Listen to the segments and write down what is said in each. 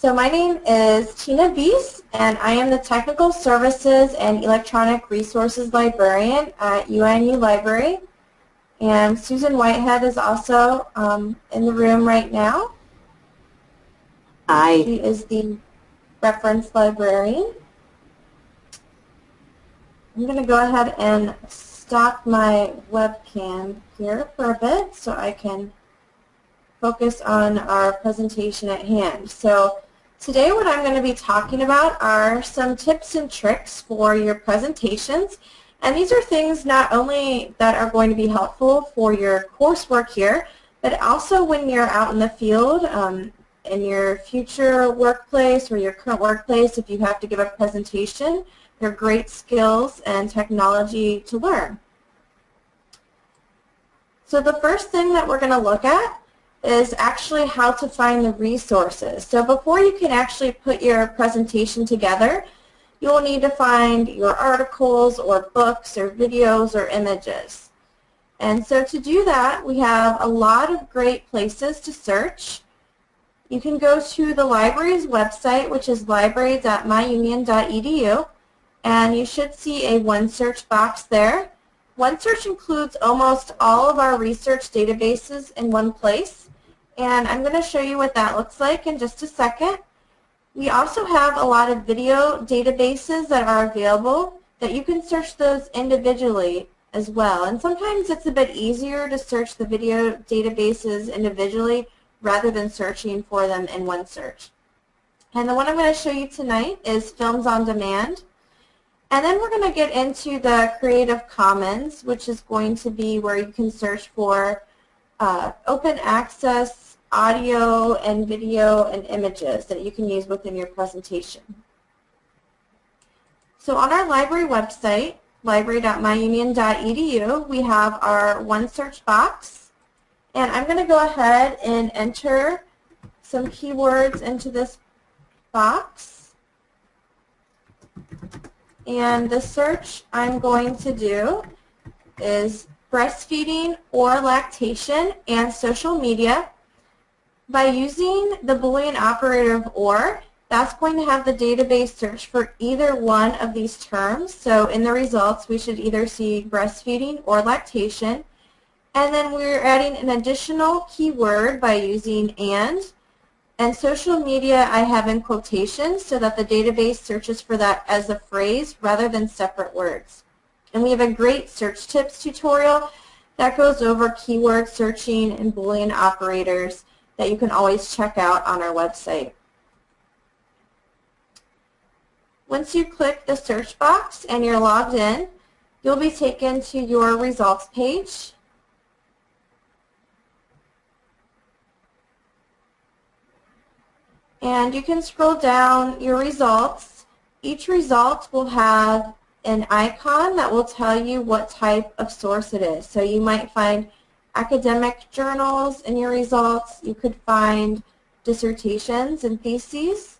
So my name is Tina Bies, and I am the Technical Services and Electronic Resources Librarian at UNU Library. And Susan Whitehead is also um, in the room right now. Hi. She is the reference librarian. I'm going to go ahead and stop my webcam here for a bit so I can focus on our presentation at hand. So today what I'm going to be talking about are some tips and tricks for your presentations. And these are things not only that are going to be helpful for your coursework here, but also when you're out in the field um, in your future workplace or your current workplace, if you have to give a presentation, they're great skills and technology to learn. So the first thing that we're going to look at is actually how to find the resources. So before you can actually put your presentation together, you will need to find your articles or books or videos or images. And so to do that, we have a lot of great places to search. You can go to the library's website, which is library.myunion.edu, and you should see a OneSearch box there. OneSearch includes almost all of our research databases in one place, and I'm going to show you what that looks like in just a second. We also have a lot of video databases that are available that you can search those individually as well. And sometimes it's a bit easier to search the video databases individually rather than searching for them in OneSearch. And the one I'm going to show you tonight is Films on Demand. And then we're going to get into the Creative Commons, which is going to be where you can search for uh, open access audio and video and images that you can use within your presentation. So on our library website, library.myunion.edu, we have our OneSearch box. And I'm going to go ahead and enter some keywords into this box. And the search I'm going to do is breastfeeding or lactation and social media. By using the Boolean operator of OR, that's going to have the database search for either one of these terms. So in the results, we should either see breastfeeding or lactation. And then we're adding an additional keyword by using AND. And social media I have in quotations so that the database searches for that as a phrase rather than separate words. And we have a great search tips tutorial that goes over keyword searching and Boolean operators that you can always check out on our website. Once you click the search box and you're logged in, you'll be taken to your results page. And you can scroll down your results. Each result will have an icon that will tell you what type of source it is. So you might find academic journals in your results. You could find dissertations and theses.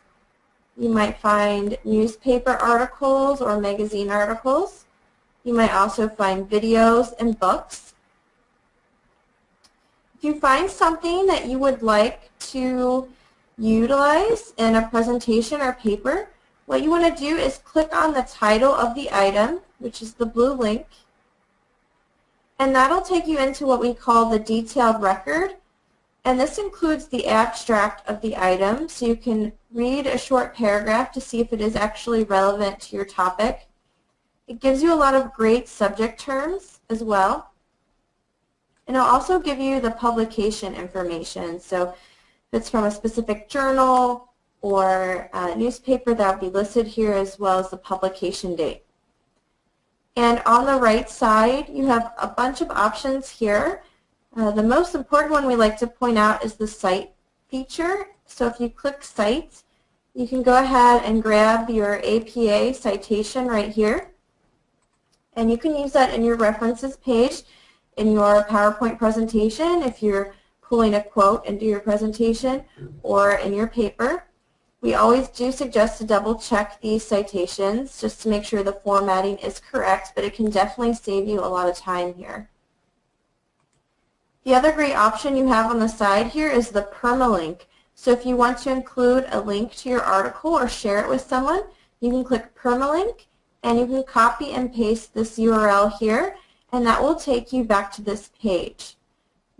You might find newspaper articles or magazine articles. You might also find videos and books. If you find something that you would like to utilize in a presentation or paper, what you want to do is click on the title of the item, which is the blue link, and that'll take you into what we call the detailed record. And this includes the abstract of the item, so you can read a short paragraph to see if it is actually relevant to your topic. It gives you a lot of great subject terms as well. And it'll also give you the publication information. So if it's from a specific journal or newspaper, that will be listed here as well as the publication date. And on the right side, you have a bunch of options here. Uh, the most important one we like to point out is the Cite feature. So if you click Cite, you can go ahead and grab your APA citation right here. And you can use that in your references page in your PowerPoint presentation if you're pulling a quote into your presentation or in your paper. We always do suggest to double check these citations just to make sure the formatting is correct, but it can definitely save you a lot of time here. The other great option you have on the side here is the permalink. So if you want to include a link to your article or share it with someone, you can click permalink and you can copy and paste this URL here and that will take you back to this page.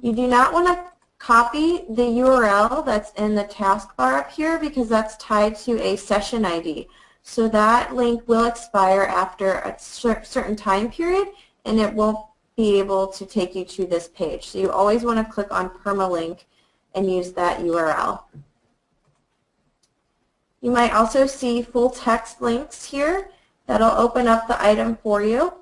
You do not want to copy the URL that's in the taskbar up here because that's tied to a session ID. So that link will expire after a certain time period and it won't be able to take you to this page. So you always want to click on permalink and use that URL. You might also see full text links here that'll open up the item for you.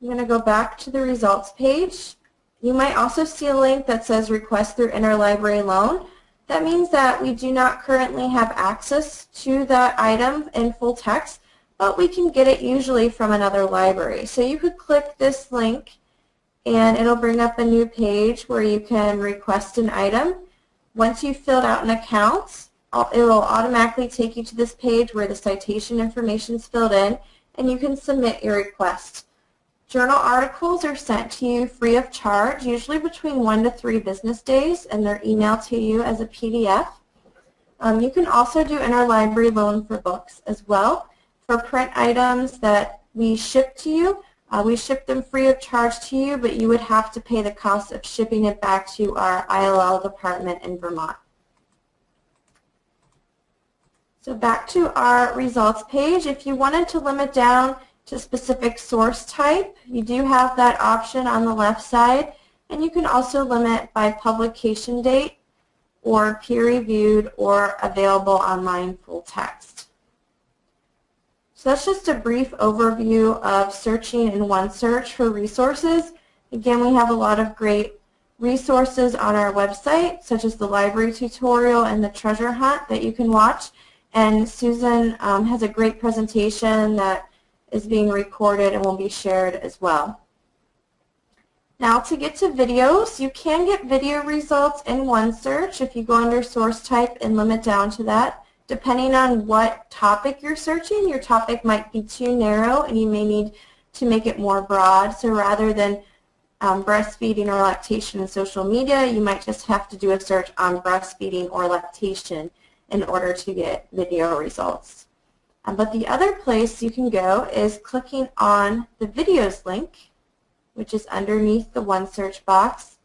I'm going to go back to the results page. You might also see a link that says request through interlibrary loan. That means that we do not currently have access to that item in full text, but we can get it usually from another library. So you could click this link and it'll bring up a new page where you can request an item. Once you've filled out an account, it will automatically take you to this page where the citation information is filled in and you can submit your request. Journal articles are sent to you free of charge, usually between one to three business days, and they're emailed to you as a PDF. Um, you can also do interlibrary loan for books as well. For print items that we ship to you, uh, we ship them free of charge to you, but you would have to pay the cost of shipping it back to our ILL department in Vermont. So back to our results page. If you wanted to limit down to specific source type. You do have that option on the left side, and you can also limit by publication date or peer-reviewed or available online full text. So that's just a brief overview of searching in OneSearch for resources. Again, we have a lot of great resources on our website, such as the library tutorial and the treasure hunt that you can watch. And Susan um, has a great presentation that is being recorded and will be shared as well. Now to get to videos, you can get video results in OneSearch if you go under source type and limit down to that. Depending on what topic you're searching, your topic might be too narrow and you may need to make it more broad. So rather than um, breastfeeding or lactation in social media, you might just have to do a search on breastfeeding or lactation in order to get video results. Um, but the other place you can go is clicking on the videos link, which is underneath the OneSearch box,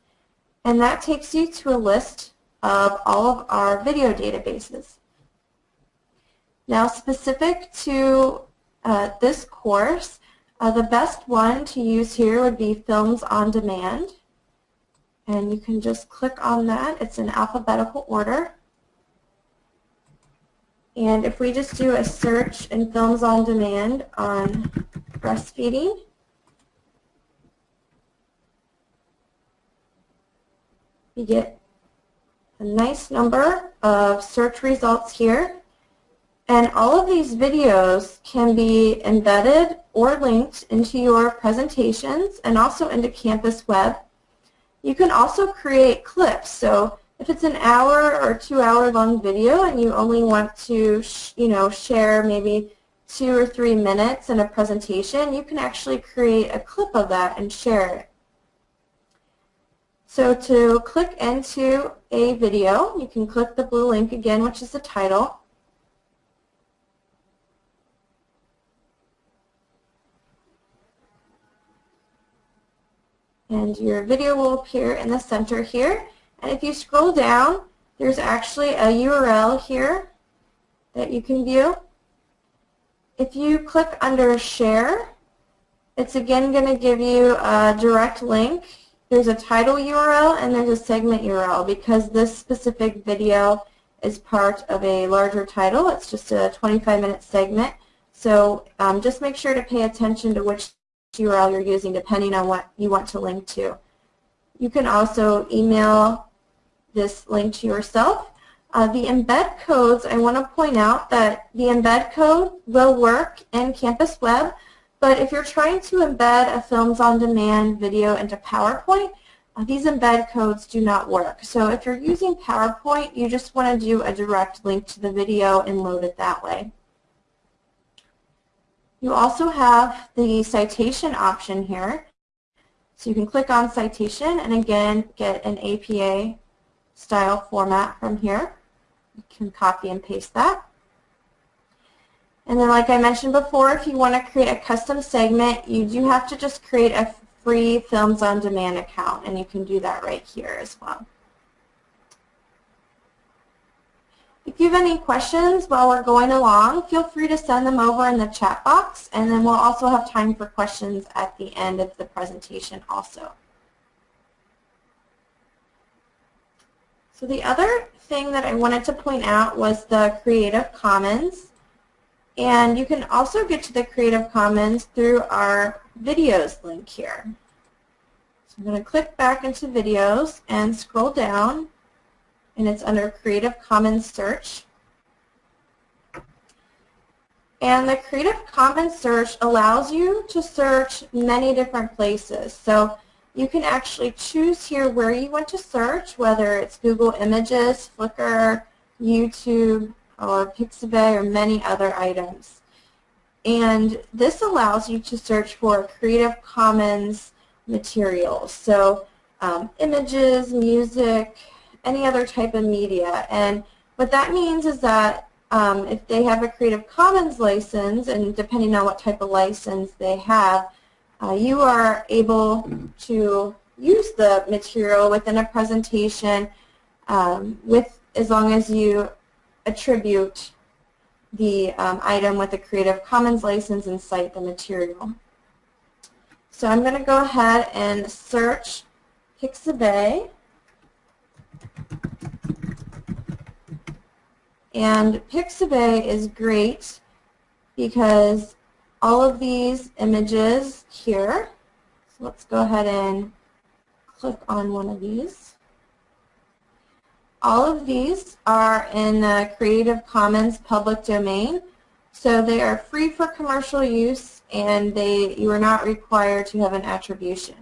and that takes you to a list of all of our video databases. Now specific to uh, this course, uh, the best one to use here would be Films on Demand. And you can just click on that. It's in alphabetical order. And if we just do a search in Films on Demand on breastfeeding, you get a nice number of search results here. And all of these videos can be embedded or linked into your presentations and also into Campus Web. You can also create clips. So if it's an hour or two hour long video and you only want to, you know, share maybe two or three minutes in a presentation, you can actually create a clip of that and share it. So to click into a video, you can click the blue link again, which is the title. And your video will appear in the center here. And if you scroll down, there's actually a URL here that you can view. If you click under Share, it's again going to give you a direct link. There's a title URL and there's a segment URL because this specific video is part of a larger title. It's just a 25-minute segment. So um, just make sure to pay attention to which URL you're using depending on what you want to link to. You can also email this link to yourself. Uh, the embed codes, I want to point out that the embed code will work in Campus Web, but if you're trying to embed a Films on Demand video into PowerPoint, uh, these embed codes do not work. So if you're using PowerPoint, you just want to do a direct link to the video and load it that way. You also have the citation option here. So you can click on citation and again get an APA style format from here. You can copy and paste that. And then like I mentioned before, if you want to create a custom segment, you do have to just create a free Films on Demand account, and you can do that right here as well. If you have any questions while we're going along, feel free to send them over in the chat box, and then we'll also have time for questions at the end of the presentation also. So the other thing that I wanted to point out was the Creative Commons. And you can also get to the Creative Commons through our videos link here. So I'm going to click back into videos and scroll down and it's under Creative Commons search. And the Creative Commons search allows you to search many different places. So you can actually choose here where you want to search, whether it's Google Images, Flickr, YouTube, or Pixabay, or many other items. And this allows you to search for Creative Commons materials. So um, images, music, any other type of media. And what that means is that um, if they have a Creative Commons license, and depending on what type of license they have, uh, you are able to use the material within a presentation um, with as long as you attribute the um, item with a Creative Commons license and cite the material. So I'm going to go ahead and search Pixabay. And Pixabay is great because all of these images here, so let's go ahead and click on one of these. All of these are in the Creative Commons public domain, so they are free for commercial use and they you are not required to have an attribution.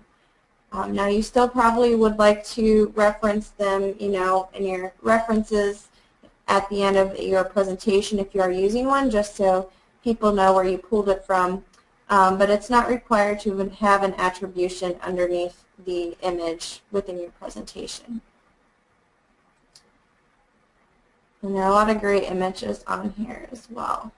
Um, now you still probably would like to reference them, you know, in your references at the end of your presentation if you are using one, just so people know where you pulled it from. Um, but it's not required to have an attribution underneath the image within your presentation. And there are a lot of great images on here as well.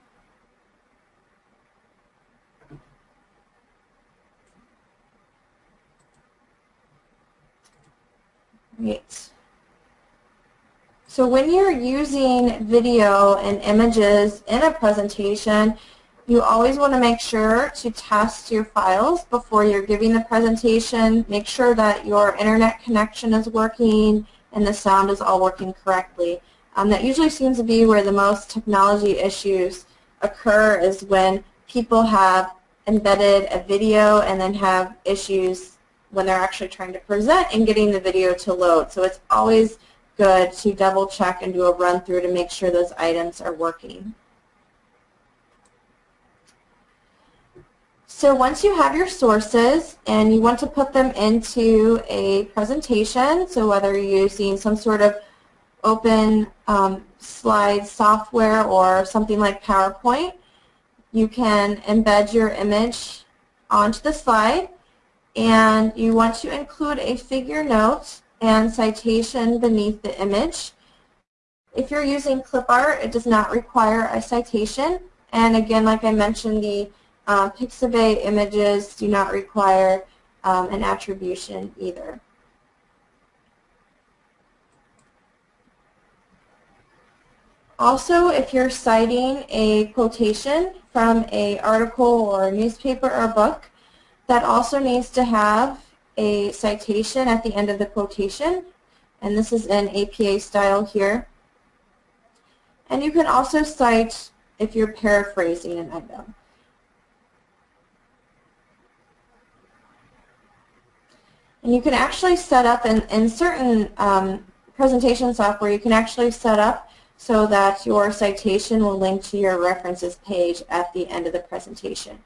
Great. So when you're using video and images in a presentation, you always want to make sure to test your files before you're giving the presentation. Make sure that your internet connection is working and the sound is all working correctly. Um, that usually seems to be where the most technology issues occur is when people have embedded a video and then have issues when they're actually trying to present and getting the video to load. So it's always good to double check and do a run through to make sure those items are working. So once you have your sources and you want to put them into a presentation, so whether you're using some sort of open um, slide software or something like PowerPoint, you can embed your image onto the slide and you want to include a figure note and citation beneath the image. If you're using clip art, it does not require a citation. And again, like I mentioned, the uh, Pixabay images do not require um, an attribution either. Also, if you're citing a quotation from a article or a newspaper or book, that also needs to have a citation at the end of the quotation, and this is in APA style here. And you can also cite if you're paraphrasing an item. And you can actually set up in, in certain um, presentation software, you can actually set up so that your citation will link to your references page at the end of the presentation.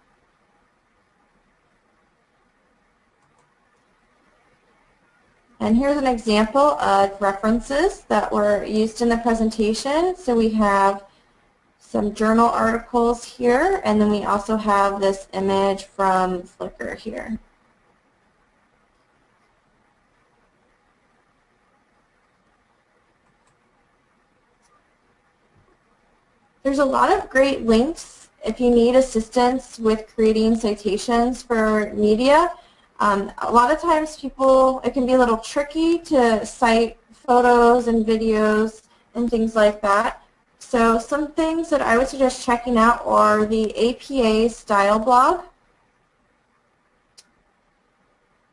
And here's an example of references that were used in the presentation. So we have some journal articles here, and then we also have this image from Flickr here. There's a lot of great links if you need assistance with creating citations for media. Um, a lot of times people, it can be a little tricky to cite photos and videos and things like that. So some things that I would suggest checking out are the APA style blog.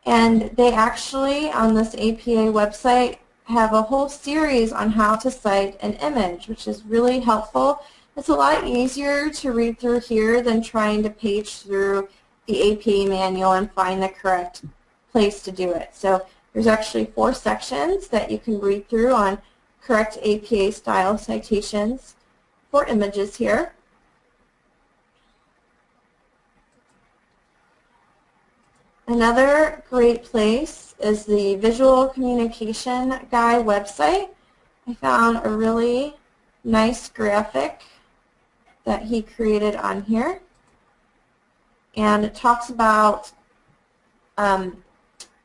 And they actually, on this APA website, have a whole series on how to cite an image, which is really helpful. It's a lot easier to read through here than trying to page through the APA manual and find the correct place to do it. So there's actually four sections that you can read through on correct APA style citations for images here. Another great place is the Visual Communication Guy website. I found a really nice graphic that he created on here. And it talks about um,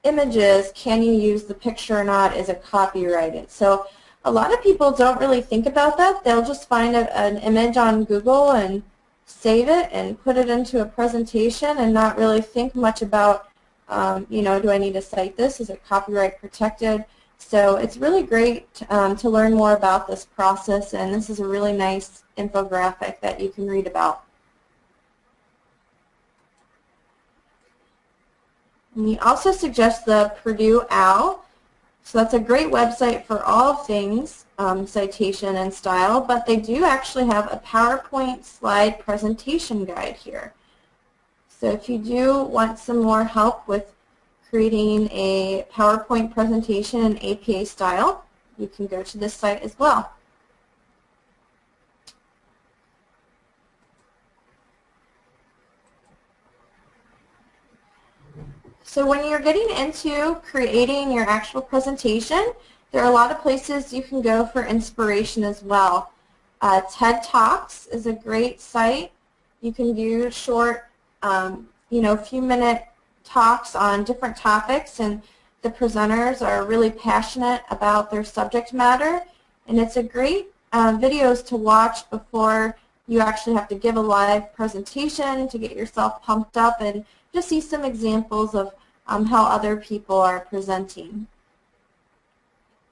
images, can you use the picture or not, is it copyrighted? So a lot of people don't really think about that. They'll just find a, an image on Google and save it and put it into a presentation and not really think much about, um, you know, do I need to cite this? Is it copyright protected? So it's really great um, to learn more about this process, and this is a really nice infographic that you can read about. And we also suggest the Purdue OWL. So that's a great website for all things um, citation and style, but they do actually have a PowerPoint slide presentation guide here. So if you do want some more help with creating a PowerPoint presentation in APA style, you can go to this site as well. So when you're getting into creating your actual presentation, there are a lot of places you can go for inspiration as well. Uh, TED Talks is a great site. You can do short, um, you know, few minute talks on different topics and the presenters are really passionate about their subject matter and it's a great uh, videos to watch before you actually have to give a live presentation to get yourself pumped up and just see some examples of um, how other people are presenting.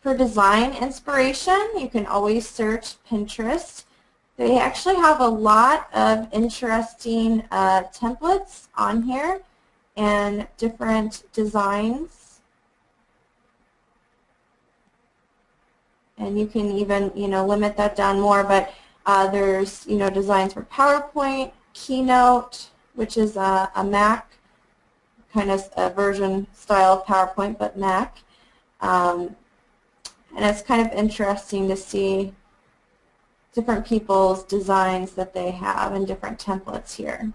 For design inspiration, you can always search Pinterest. They actually have a lot of interesting uh, templates on here and different designs. And you can even, you know, limit that down more, but uh, there's, you know, designs for PowerPoint, Keynote, which is a, a Mac kind of a version style of PowerPoint, but Mac. Um, and it's kind of interesting to see different people's designs that they have and different templates here.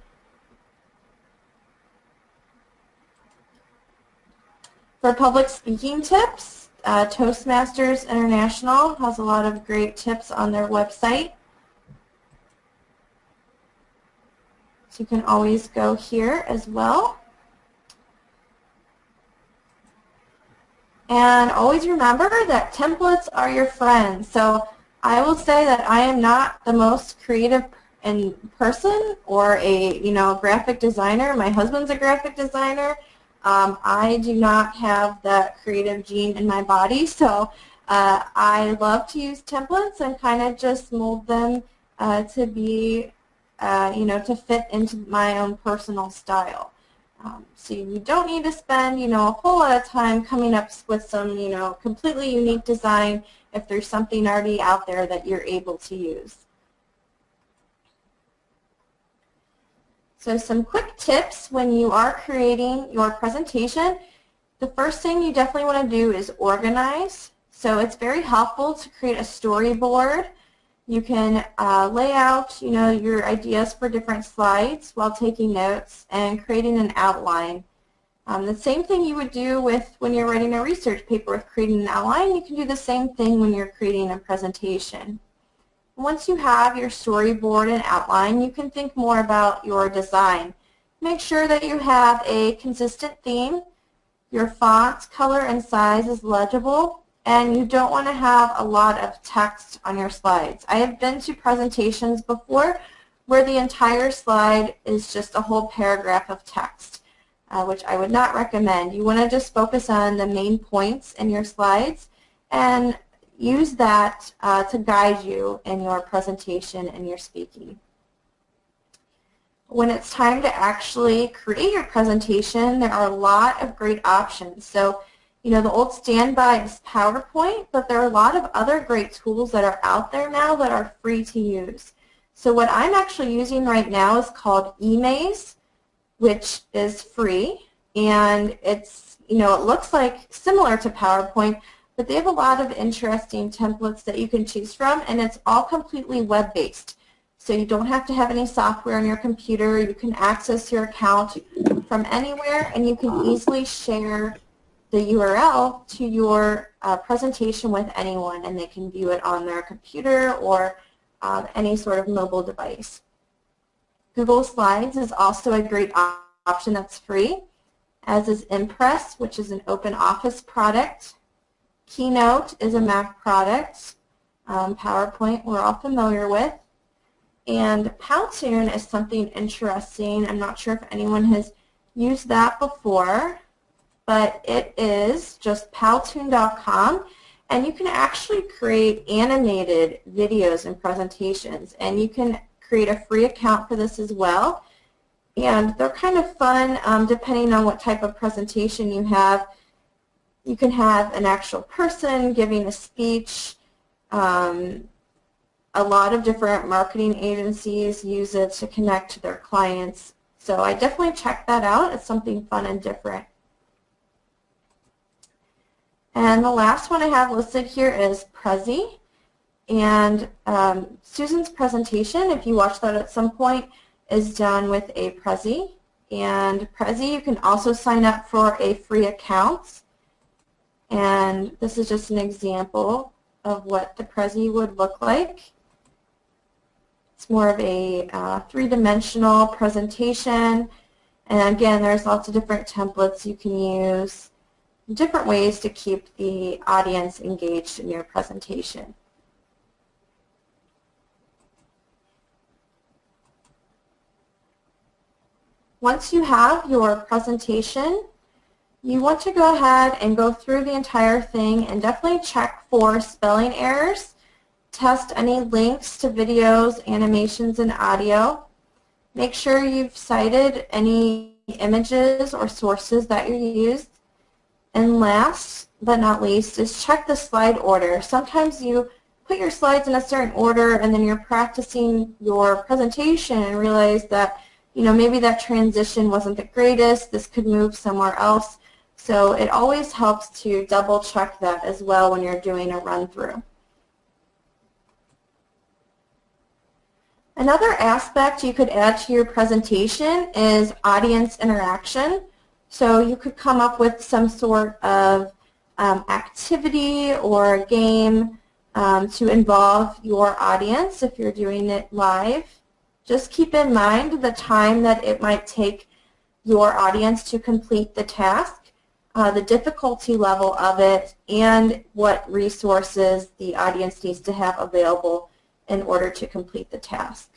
For public speaking tips, uh, Toastmasters International has a lot of great tips on their website. So you can always go here as well. And always remember that templates are your friends. So I will say that I am not the most creative in person or a you know graphic designer. My husband's a graphic designer. Um, I do not have that creative gene in my body, so uh, I love to use templates and kind of just mold them uh, to be, uh, you know, to fit into my own personal style. Um, so you don't need to spend, you know, a whole lot of time coming up with some, you know, completely unique design if there's something already out there that you're able to use. So some quick tips when you are creating your presentation. The first thing you definitely want to do is organize. So it's very helpful to create a storyboard. You can uh, lay out, you know, your ideas for different slides while taking notes and creating an outline. Um, the same thing you would do with when you're writing a research paper with creating an outline, you can do the same thing when you're creating a presentation. Once you have your storyboard and outline, you can think more about your design. Make sure that you have a consistent theme, your font, color, and size is legible, and you don't want to have a lot of text on your slides. I have been to presentations before where the entire slide is just a whole paragraph of text, uh, which I would not recommend. You want to just focus on the main points in your slides and use that uh, to guide you in your presentation and your speaking. When it's time to actually create your presentation, there are a lot of great options. So, you know, the old standby is PowerPoint, but there are a lot of other great tools that are out there now that are free to use. So what I'm actually using right now is called eMaze, which is free, and it's, you know, it looks like similar to PowerPoint, but they have a lot of interesting templates that you can choose from, and it's all completely web-based. So you don't have to have any software on your computer. You can access your account from anywhere, and you can easily share the URL to your uh, presentation with anyone, and they can view it on their computer or um, any sort of mobile device. Google Slides is also a great option that's free, as is Impress, which is an open office product. Keynote is a Mac product. Um, PowerPoint we're all familiar with. And Powtoon is something interesting. I'm not sure if anyone has used that before, but it is just powtoon.com. And you can actually create animated videos and presentations. And you can create a free account for this as well. And they're kind of fun um, depending on what type of presentation you have. You can have an actual person giving a speech. Um, a lot of different marketing agencies use it to connect to their clients. So I definitely check that out. It's something fun and different. And the last one I have listed here is Prezi. And um, Susan's presentation, if you watch that at some point, is done with a Prezi. And Prezi, you can also sign up for a free account. And this is just an example of what the Prezi would look like. It's more of a uh, three-dimensional presentation. And again, there's lots of different templates you can use, different ways to keep the audience engaged in your presentation. Once you have your presentation, you want to go ahead and go through the entire thing and definitely check for spelling errors. Test any links to videos, animations, and audio. Make sure you've cited any images or sources that you used. And last but not least is check the slide order. Sometimes you put your slides in a certain order and then you're practicing your presentation and realize that you know maybe that transition wasn't the greatest, this could move somewhere else. So it always helps to double check that as well when you're doing a run through. Another aspect you could add to your presentation is audience interaction. So you could come up with some sort of um, activity or game um, to involve your audience if you're doing it live. Just keep in mind the time that it might take your audience to complete the task uh, the difficulty level of it, and what resources the audience needs to have available in order to complete the task.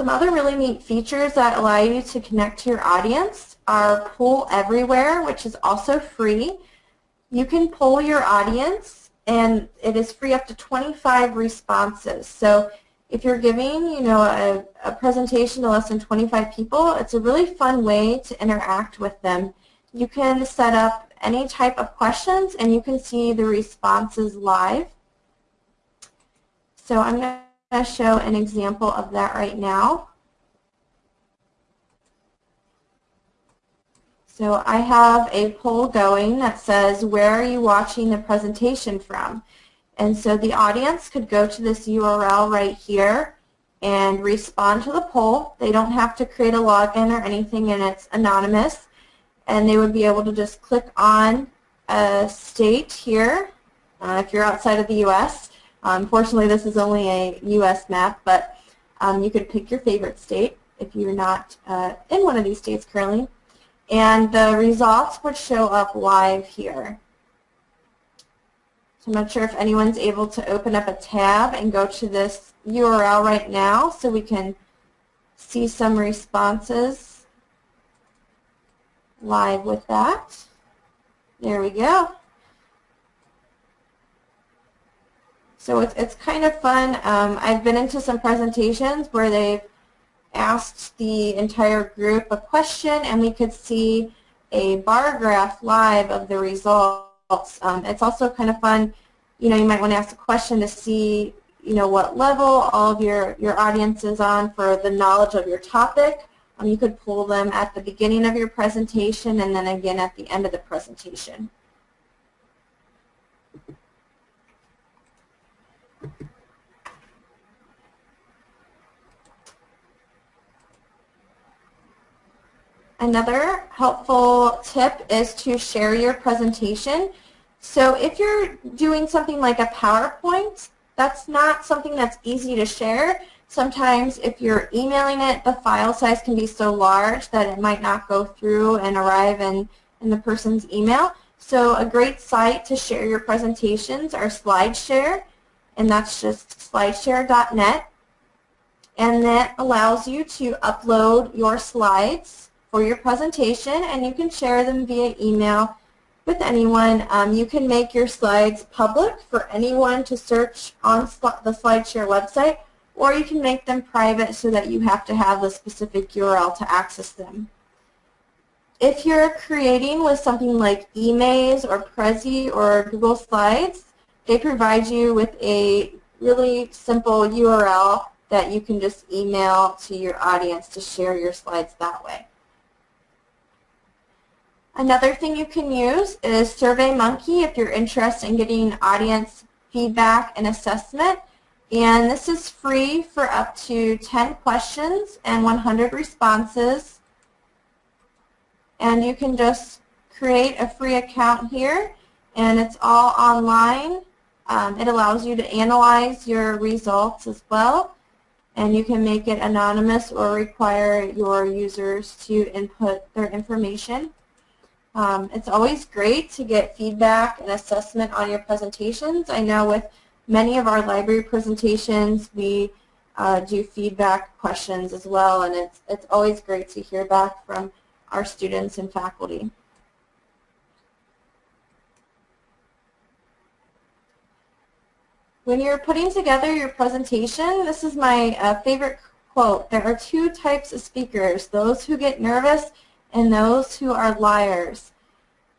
Some other really neat features that allow you to connect to your audience are Poll Everywhere, which is also free. You can poll your audience, and it is free up to 25 responses. So if you're giving, you know, a, a presentation to less than 25 people, it's a really fun way to interact with them. You can set up any type of questions and you can see the responses live. So I'm going to show an example of that right now. So I have a poll going that says, where are you watching the presentation from? And so the audience could go to this URL right here and respond to the poll. They don't have to create a login or anything and it's anonymous. And they would be able to just click on a state here uh, if you're outside of the U.S. unfortunately, this is only a U.S. map, but um, you could pick your favorite state if you're not uh, in one of these states currently. and the results would show up live here. So I'm not sure if anyone's able to open up a tab and go to this URL right now so we can see some responses live with that. There we go. So it's, it's kind of fun. Um, I've been into some presentations where they've asked the entire group a question and we could see a bar graph live of the results. Um, it's also kind of fun, you know, you might want to ask a question to see, you know, what level all of your, your audience is on for the knowledge of your topic. Um, you could pull them at the beginning of your presentation and then again at the end of the presentation. Another helpful tip is to share your presentation. So if you're doing something like a PowerPoint, that's not something that's easy to share. Sometimes if you're emailing it, the file size can be so large that it might not go through and arrive in, in the person's email. So a great site to share your presentations are SlideShare, and that's just slideshare.net. And that allows you to upload your slides for your presentation and you can share them via email with anyone. Um, you can make your slides public for anyone to search on the SlideShare website or you can make them private so that you have to have a specific URL to access them. If you're creating with something like eMaze or Prezi or Google Slides, they provide you with a really simple URL that you can just email to your audience to share your slides that way. Another thing you can use is SurveyMonkey if you're interested in getting audience feedback and assessment. And this is free for up to 10 questions and 100 responses. And you can just create a free account here and it's all online. Um, it allows you to analyze your results as well and you can make it anonymous or require your users to input their information. Um, it's always great to get feedback and assessment on your presentations. I know with many of our library presentations we uh, do feedback questions as well and it's, it's always great to hear back from our students and faculty. When you're putting together your presentation, this is my uh, favorite quote. There are two types of speakers, those who get nervous and those who are liars.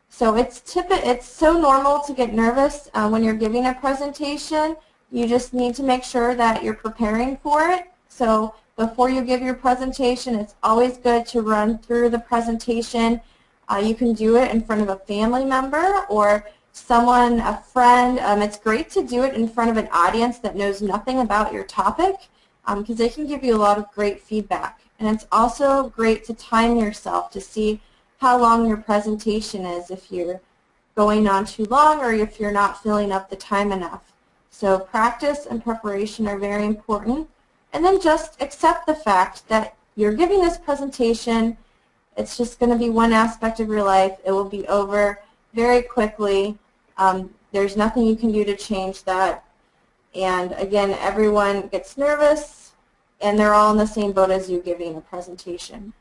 So it's it's so normal to get nervous uh, when you're giving a presentation. You just need to make sure that you're preparing for it. So before you give your presentation, it's always good to run through the presentation. Uh, you can do it in front of a family member or someone, a friend. Um, it's great to do it in front of an audience that knows nothing about your topic because um, they can give you a lot of great feedback. And it's also great to time yourself to see how long your presentation is if you're going on too long or if you're not filling up the time enough. So practice and preparation are very important. And then just accept the fact that you're giving this presentation. It's just going to be one aspect of your life. It will be over very quickly. Um, there's nothing you can do to change that. And again, everyone gets nervous and they're all in the same boat as you giving a presentation.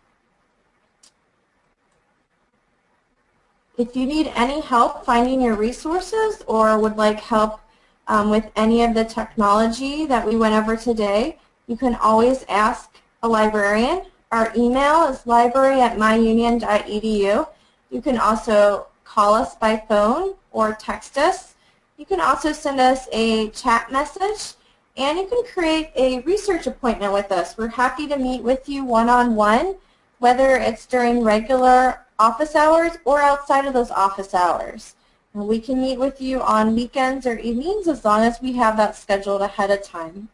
If you need any help finding your resources or would like help um, with any of the technology that we went over today, you can always ask a librarian. Our email is library at myunion.edu. You can also call us by phone or text us. You can also send us a chat message and you can create a research appointment with us. We're happy to meet with you one-on-one, -on -one, whether it's during regular office hours or outside of those office hours. And we can meet with you on weekends or evenings as long as we have that scheduled ahead of time.